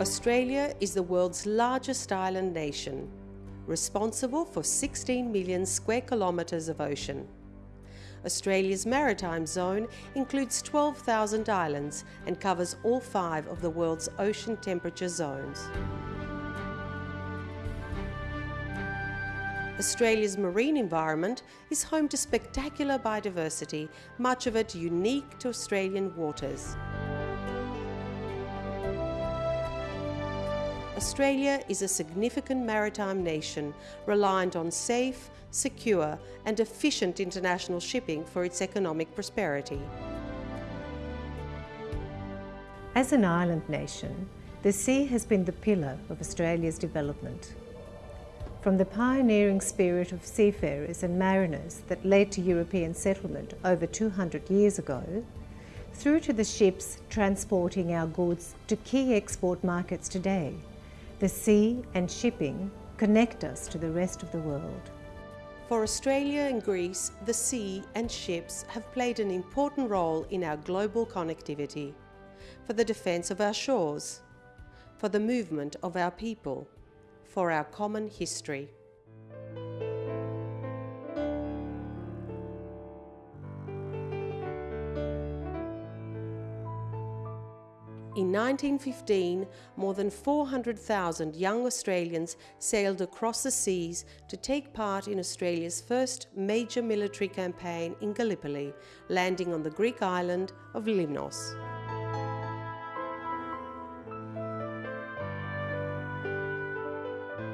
Australia is the world's largest island nation, responsible for 16 million square kilometres of ocean. Australia's maritime zone includes 12,000 islands and covers all five of the world's ocean temperature zones. Australia's marine environment is home to spectacular biodiversity, much of it unique to Australian waters. Australia is a significant maritime nation reliant on safe, secure and efficient international shipping for its economic prosperity. As an island nation, the sea has been the pillar of Australia's development. From the pioneering spirit of seafarers and mariners that led to European settlement over 200 years ago, through to the ships transporting our goods to key export markets today, the sea and shipping connect us to the rest of the world. For Australia and Greece, the sea and ships have played an important role in our global connectivity, for the defence of our shores, for the movement of our people, for our common history. In 1915, more than 400,000 young Australians sailed across the seas to take part in Australia's first major military campaign in Gallipoli, landing on the Greek island of Limnos.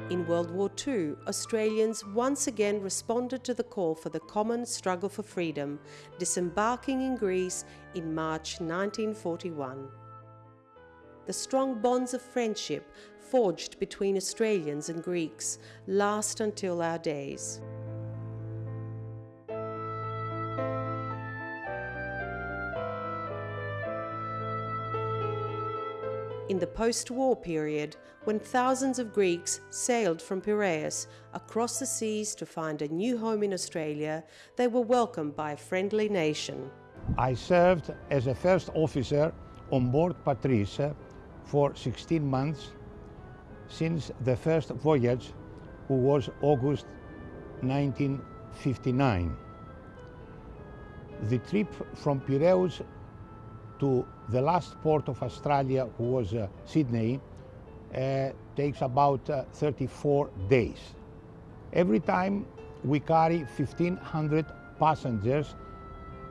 In World War II, Australians once again responded to the call for the common struggle for freedom, disembarking in Greece in March 1941. The strong bonds of friendship forged between Australians and Greeks last until our days. In the post-war period, when thousands of Greeks sailed from Piraeus across the seas to find a new home in Australia, they were welcomed by a friendly nation. I served as a first officer on board Patris for 16 months since the first voyage, who was August 1959. The trip from Piraeus to the last port of Australia, who was uh, Sydney, uh, takes about uh, 34 days. Every time we carry 1,500 passengers,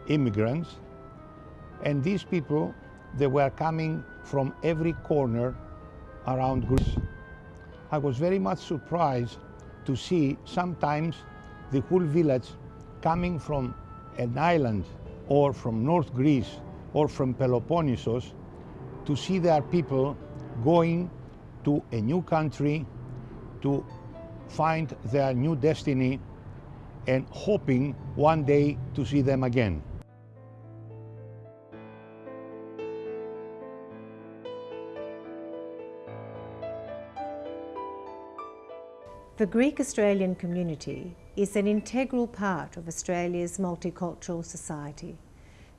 immigrants, and these people, they were coming from every corner around Greece. I was very much surprised to see sometimes the whole village coming from an island or from North Greece or from Peloponnesus to see their people going to a new country to find their new destiny and hoping one day to see them again. The Greek-Australian community is an integral part of Australia's multicultural society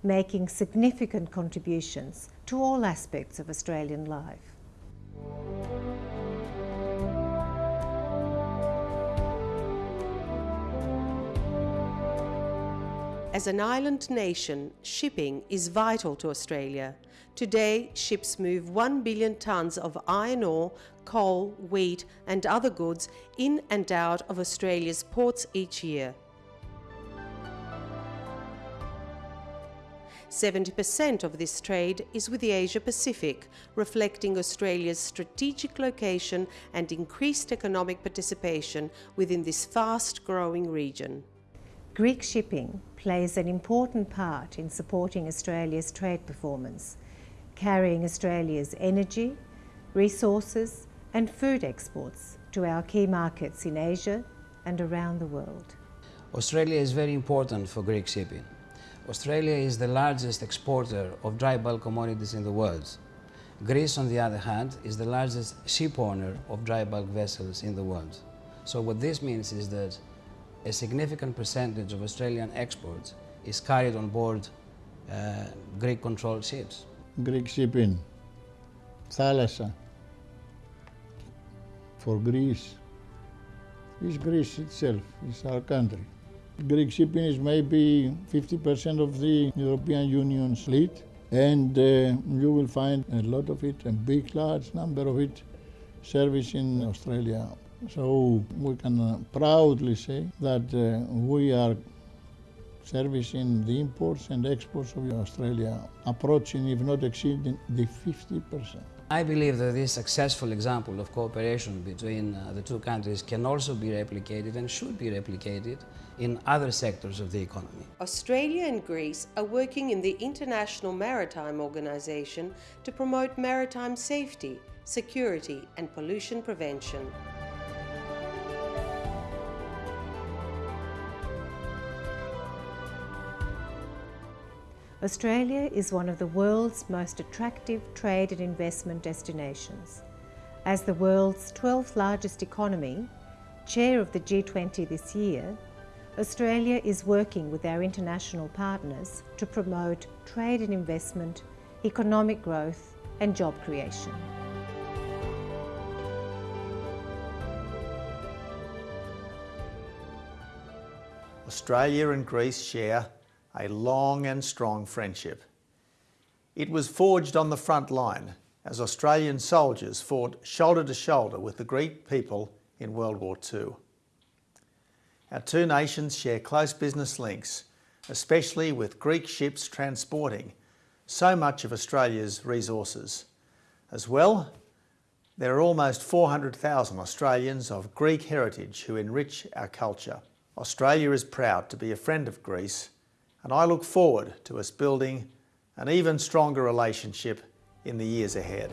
making significant contributions to all aspects of Australian life. As an island nation, shipping is vital to Australia. Today, ships move 1 billion tonnes of iron ore, coal, wheat and other goods in and out of Australia's ports each year. 70% of this trade is with the Asia Pacific, reflecting Australia's strategic location and increased economic participation within this fast-growing region. Greek shipping plays an important part in supporting Australia's trade performance, carrying Australia's energy, resources and food exports to our key markets in Asia and around the world. Australia is very important for Greek shipping. Australia is the largest exporter of dry bulk commodities in the world. Greece, on the other hand, is the largest ship owner of dry bulk vessels in the world. So what this means is that a significant percentage of Australian exports is carried on board uh, Greek-controlled ships. Greek shipping, θάλασσα, for Greece is Greece itself, is our country. Greek shipping is maybe 50% of the European Union's fleet and uh, you will find a lot of it, a big large number of it, service in Australia. So we can uh, proudly say that uh, we are servicing the imports and exports of Australia approaching, if not exceeding, the 50%. I believe that this successful example of cooperation between uh, the two countries can also be replicated and should be replicated in other sectors of the economy. Australia and Greece are working in the International Maritime Organization to promote maritime safety, security and pollution prevention. Australia is one of the world's most attractive trade and investment destinations. As the world's 12th largest economy, chair of the G20 this year, Australia is working with our international partners to promote trade and investment, economic growth and job creation. Australia and Greece share a long and strong friendship. It was forged on the front line as Australian soldiers fought shoulder to shoulder with the Greek people in World War II. Our two nations share close business links, especially with Greek ships transporting so much of Australia's resources. As well, there are almost 400,000 Australians of Greek heritage who enrich our culture. Australia is proud to be a friend of Greece and I look forward to us building an even stronger relationship in the years ahead.